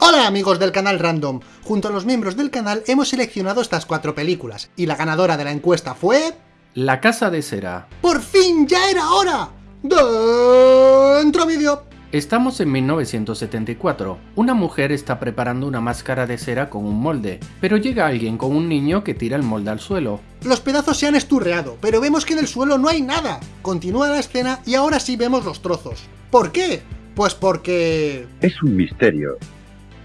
Hola amigos del canal Random, junto a los miembros del canal hemos seleccionado estas cuatro películas, y la ganadora de la encuesta fue... La Casa de Cera. ¡Por fin ya era hora! ¡Dentro vídeo! Estamos en 1974. Una mujer está preparando una máscara de cera con un molde, pero llega alguien con un niño que tira el molde al suelo. Los pedazos se han esturreado, pero vemos que en el suelo no hay nada. Continúa la escena y ahora sí vemos los trozos. ¿Por qué? Pues porque... Es un misterio.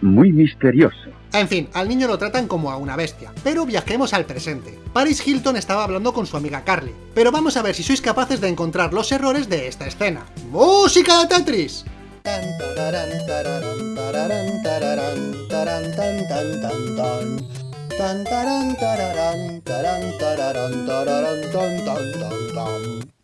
Muy misterioso. En fin, al niño lo tratan como a una bestia, pero viajemos al presente. Paris Hilton estaba hablando con su amiga Carly, pero vamos a ver si sois capaces de encontrar los errores de esta escena. ¡Música de Tetris!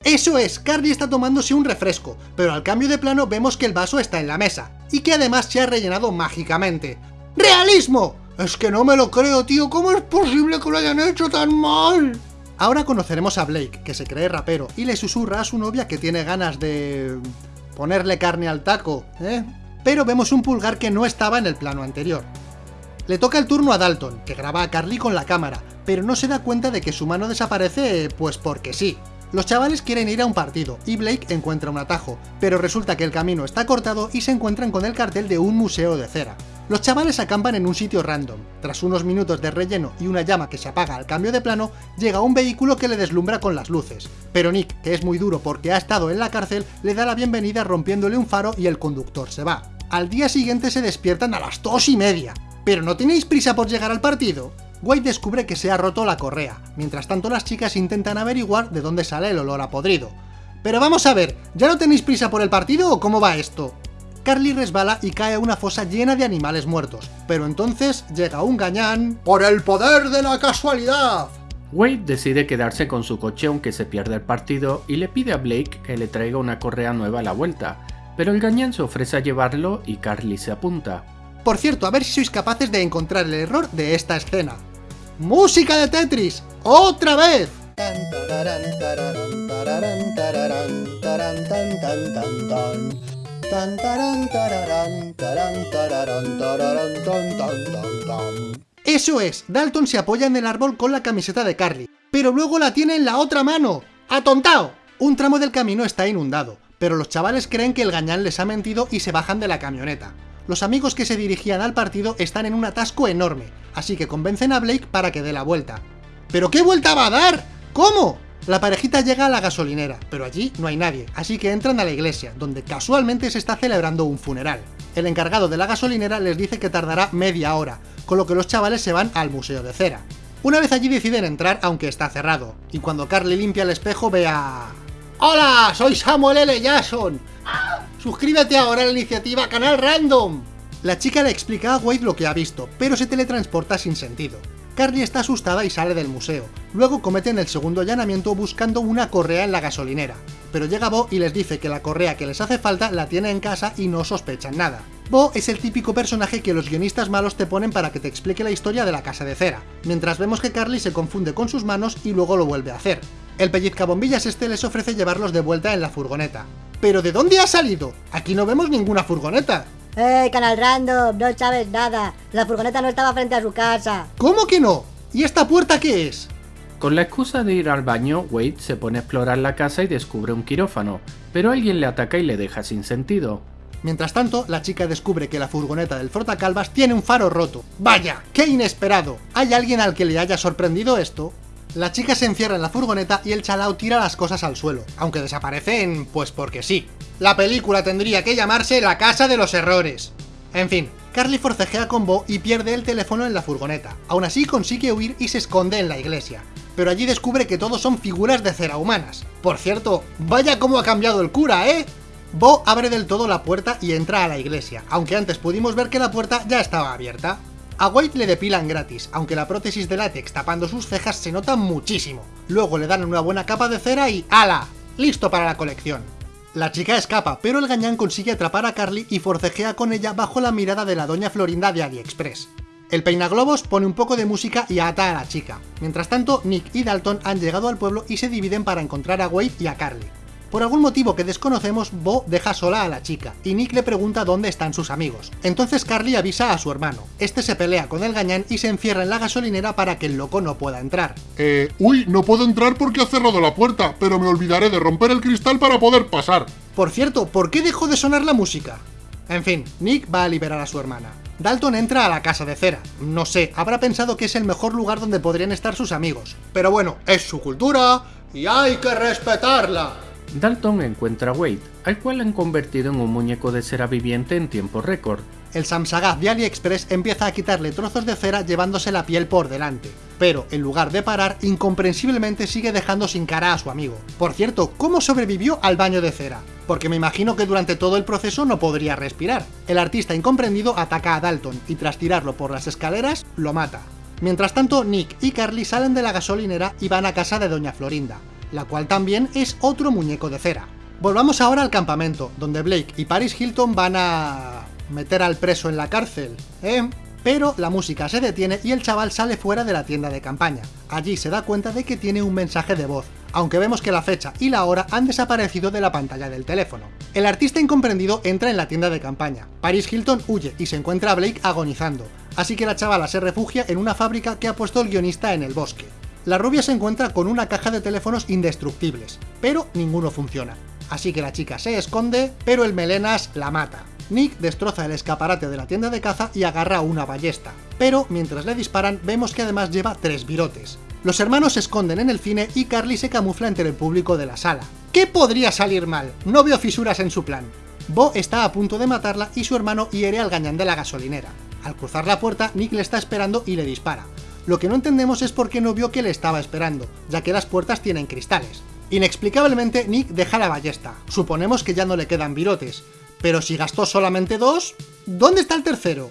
Eso es, Carly está tomándose un refresco, pero al cambio de plano vemos que el vaso está en la mesa, y que además se ha rellenado mágicamente. ¡Realismo! Es que no me lo creo, tío, ¿cómo es posible que lo hayan hecho tan mal? Ahora conoceremos a Blake, que se cree rapero, y le susurra a su novia que tiene ganas de ponerle carne al taco, ¿eh? Pero vemos un pulgar que no estaba en el plano anterior. Le toca el turno a Dalton, que graba a Carly con la cámara, pero no se da cuenta de que su mano desaparece, pues porque sí. Los chavales quieren ir a un partido, y Blake encuentra un atajo, pero resulta que el camino está cortado y se encuentran con el cartel de un museo de cera. Los chavales acampan en un sitio random. Tras unos minutos de relleno y una llama que se apaga al cambio de plano, llega un vehículo que le deslumbra con las luces. Pero Nick, que es muy duro porque ha estado en la cárcel, le da la bienvenida rompiéndole un faro y el conductor se va. Al día siguiente se despiertan a las dos y media. ¿Pero no tenéis prisa por llegar al partido? White descubre que se ha roto la correa, mientras tanto las chicas intentan averiguar de dónde sale el olor a podrido. Pero vamos a ver, ¿ya no tenéis prisa por el partido o cómo va esto? Carly resbala y cae a una fosa llena de animales muertos, pero entonces llega un gañán... ¡Por el poder de la casualidad! Wade decide quedarse con su coche aunque se pierde el partido y le pide a Blake que le traiga una correa nueva a la vuelta, pero el gañán se ofrece a llevarlo y Carly se apunta. Por cierto, a ver si sois capaces de encontrar el error de esta escena. ¡Música de Tetris! ¡Otra vez! Eso es, Dalton se apoya en el árbol con la camiseta de Carly, pero luego la tiene en la otra mano. ¡Atontao! Un tramo del camino está inundado, pero los chavales creen que el gañán les ha mentido y se bajan de la camioneta. Los amigos que se dirigían al partido están en un atasco enorme, así que convencen a Blake para que dé la vuelta. ¿Pero qué vuelta va a dar? ¿Cómo? La parejita llega a la gasolinera, pero allí no hay nadie, así que entran a la iglesia, donde casualmente se está celebrando un funeral. El encargado de la gasolinera les dice que tardará media hora, con lo que los chavales se van al Museo de Cera. Una vez allí deciden entrar, aunque está cerrado, y cuando Carly limpia el espejo ve a... ¡Hola! Soy Samuel L. Jackson. ¡Suscríbete ahora a la iniciativa Canal Random! La chica le explica a Wade lo que ha visto, pero se teletransporta sin sentido. Carly está asustada y sale del museo. Luego cometen el segundo allanamiento buscando una correa en la gasolinera. Pero llega Bo y les dice que la correa que les hace falta la tiene en casa y no sospechan nada. Bo es el típico personaje que los guionistas malos te ponen para que te explique la historia de la casa de cera, mientras vemos que Carly se confunde con sus manos y luego lo vuelve a hacer. El pellizcabombillas este les ofrece llevarlos de vuelta en la furgoneta. ¿Pero de dónde ha salido? Aquí no vemos ninguna furgoneta. ¡Eh, Canal Random! No sabes nada. La furgoneta no estaba frente a su casa. ¿Cómo que no? ¿Y esta puerta qué es? Con la excusa de ir al baño, Wade se pone a explorar la casa y descubre un quirófano, pero alguien le ataca y le deja sin sentido. Mientras tanto, la chica descubre que la furgoneta del frotacalvas tiene un faro roto. ¡Vaya! ¡Qué inesperado! ¿Hay alguien al que le haya sorprendido esto? La chica se encierra en la furgoneta y el chalao tira las cosas al suelo, aunque desaparecen pues porque sí. La película tendría que llamarse La Casa de los Errores. En fin, Carly forcejea con Bo y pierde el teléfono en la furgoneta. Aún así consigue huir y se esconde en la iglesia. Pero allí descubre que todos son figuras de cera humanas. Por cierto, vaya cómo ha cambiado el cura, ¿eh? Bo abre del todo la puerta y entra a la iglesia, aunque antes pudimos ver que la puerta ya estaba abierta. A White le depilan gratis, aunque la prótesis de látex tapando sus cejas se nota muchísimo. Luego le dan una buena capa de cera y ¡ala! ¡Listo para la colección! La chica escapa, pero el gañán consigue atrapar a Carly y forcejea con ella bajo la mirada de la doña Florinda de AliExpress. El peinaglobos pone un poco de música y ata a la chica. Mientras tanto, Nick y Dalton han llegado al pueblo y se dividen para encontrar a Wade y a Carly. Por algún motivo que desconocemos, Bo deja sola a la chica, y Nick le pregunta dónde están sus amigos. Entonces Carly avisa a su hermano. Este se pelea con el gañán y se encierra en la gasolinera para que el loco no pueda entrar. Eh, uy, no puedo entrar porque ha cerrado la puerta, pero me olvidaré de romper el cristal para poder pasar. Por cierto, ¿por qué dejó de sonar la música? En fin, Nick va a liberar a su hermana. Dalton entra a la casa de cera. No sé, habrá pensado que es el mejor lugar donde podrían estar sus amigos. Pero bueno, es su cultura y hay que respetarla. Dalton encuentra a Wade, al cual han convertido en un muñeco de cera viviente en tiempo récord. El Samsagaz de AliExpress empieza a quitarle trozos de cera llevándose la piel por delante, pero en lugar de parar, incomprensiblemente sigue dejando sin cara a su amigo. Por cierto, ¿cómo sobrevivió al baño de cera? Porque me imagino que durante todo el proceso no podría respirar. El artista incomprendido ataca a Dalton y tras tirarlo por las escaleras, lo mata. Mientras tanto, Nick y Carly salen de la gasolinera y van a casa de Doña Florinda la cual también es otro muñeco de cera. Volvamos ahora al campamento, donde Blake y Paris Hilton van a... meter al preso en la cárcel, ¿eh? Pero la música se detiene y el chaval sale fuera de la tienda de campaña. Allí se da cuenta de que tiene un mensaje de voz, aunque vemos que la fecha y la hora han desaparecido de la pantalla del teléfono. El artista incomprendido entra en la tienda de campaña. Paris Hilton huye y se encuentra a Blake agonizando, así que la chavala se refugia en una fábrica que ha puesto el guionista en el bosque la rubia se encuentra con una caja de teléfonos indestructibles, pero ninguno funciona. Así que la chica se esconde, pero el melenas la mata. Nick destroza el escaparate de la tienda de caza y agarra una ballesta, pero mientras le disparan vemos que además lleva tres virotes. Los hermanos se esconden en el cine y Carly se camufla entre el público de la sala. ¿Qué podría salir mal? No veo fisuras en su plan. Bo está a punto de matarla y su hermano hiere al gañán de la gasolinera. Al cruzar la puerta, Nick le está esperando y le dispara. Lo que no entendemos es por qué no vio que le estaba esperando, ya que las puertas tienen cristales. Inexplicablemente, Nick deja la ballesta. Suponemos que ya no le quedan virotes. Pero si gastó solamente dos, ¿dónde está el tercero?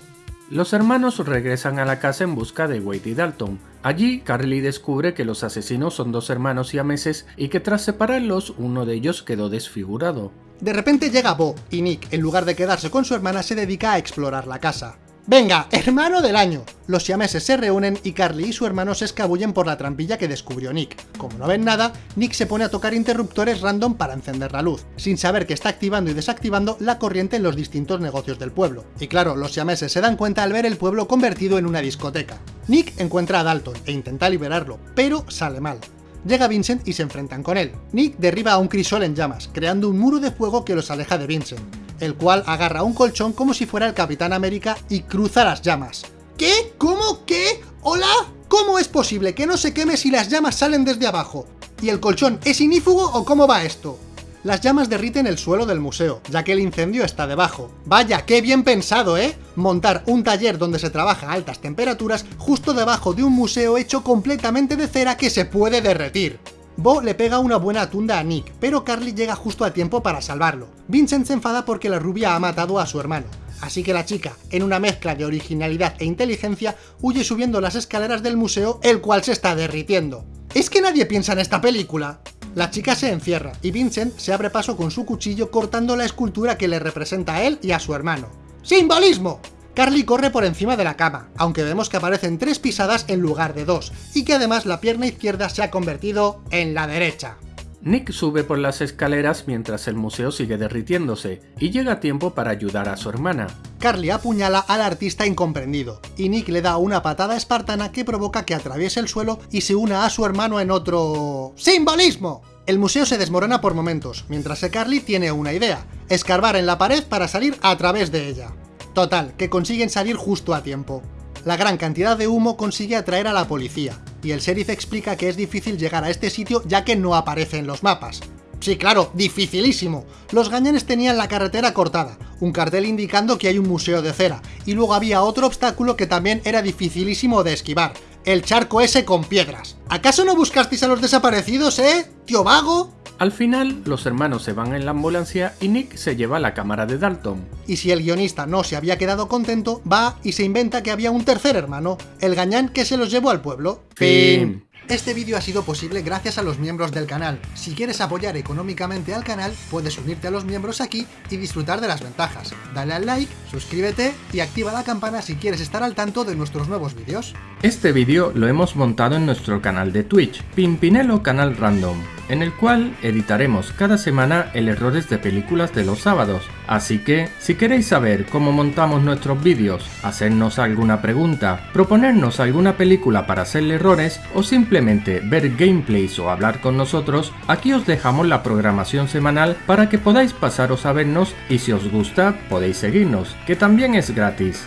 Los hermanos regresan a la casa en busca de Wade y Dalton. Allí, Carly descubre que los asesinos son dos hermanos siameses y que tras separarlos, uno de ellos quedó desfigurado. De repente llega Bo, y Nick, en lugar de quedarse con su hermana, se dedica a explorar la casa. Venga, hermano del año. Los siameses se reúnen y Carly y su hermano se escabullen por la trampilla que descubrió Nick. Como no ven nada, Nick se pone a tocar interruptores random para encender la luz, sin saber que está activando y desactivando la corriente en los distintos negocios del pueblo. Y claro, los siameses se dan cuenta al ver el pueblo convertido en una discoteca. Nick encuentra a Dalton e intenta liberarlo, pero sale mal. Llega Vincent y se enfrentan con él. Nick derriba a un crisol en llamas, creando un muro de fuego que los aleja de Vincent el cual agarra un colchón como si fuera el Capitán América y cruza las llamas. ¿Qué? ¿Cómo? ¿Qué? ¿Hola? ¿Cómo es posible que no se queme si las llamas salen desde abajo? ¿Y el colchón es inífugo o cómo va esto? Las llamas derriten el suelo del museo, ya que el incendio está debajo. Vaya, qué bien pensado, ¿eh? Montar un taller donde se trabaja a altas temperaturas justo debajo de un museo hecho completamente de cera que se puede derretir. Bo le pega una buena tunda a Nick, pero Carly llega justo a tiempo para salvarlo. Vincent se enfada porque la rubia ha matado a su hermano, así que la chica, en una mezcla de originalidad e inteligencia, huye subiendo las escaleras del museo, el cual se está derritiendo. ¿Es que nadie piensa en esta película? La chica se encierra, y Vincent se abre paso con su cuchillo cortando la escultura que le representa a él y a su hermano. ¡Simbolismo! Carly corre por encima de la cama, aunque vemos que aparecen tres pisadas en lugar de dos, y que además la pierna izquierda se ha convertido en la derecha. Nick sube por las escaleras mientras el museo sigue derritiéndose, y llega a tiempo para ayudar a su hermana. Carly apuñala al artista incomprendido, y Nick le da una patada espartana que provoca que atraviese el suelo y se una a su hermano en otro... ¡Simbolismo! El museo se desmorona por momentos, mientras que Carly tiene una idea, escarbar en la pared para salir a través de ella. Total, que consiguen salir justo a tiempo. La gran cantidad de humo consigue atraer a la policía, y el sheriff explica que es difícil llegar a este sitio ya que no aparece en los mapas. Sí, claro, dificilísimo. Los gañanes tenían la carretera cortada, un cartel indicando que hay un museo de cera, y luego había otro obstáculo que también era dificilísimo de esquivar, el charco ese con piedras. ¿Acaso no buscasteis a los desaparecidos, eh, tío vago? Al final, los hermanos se van en la ambulancia y Nick se lleva la cámara de Dalton. Y si el guionista no se había quedado contento, va y se inventa que había un tercer hermano, el gañán que se los llevó al pueblo. Fin. Este vídeo ha sido posible gracias a los miembros del canal. Si quieres apoyar económicamente al canal, puedes unirte a los miembros aquí y disfrutar de las ventajas. Dale al like, suscríbete y activa la campana si quieres estar al tanto de nuestros nuevos vídeos. Este vídeo lo hemos montado en nuestro canal de Twitch, Pimpinelo Canal Random, en el cual editaremos cada semana el errores de películas de los sábados. Así que, si queréis saber cómo montamos nuestros vídeos, hacernos alguna pregunta, proponernos alguna película para hacerle errores o ver gameplays o hablar con nosotros, aquí os dejamos la programación semanal para que podáis pasaros a vernos y si os gusta podéis seguirnos, que también es gratis.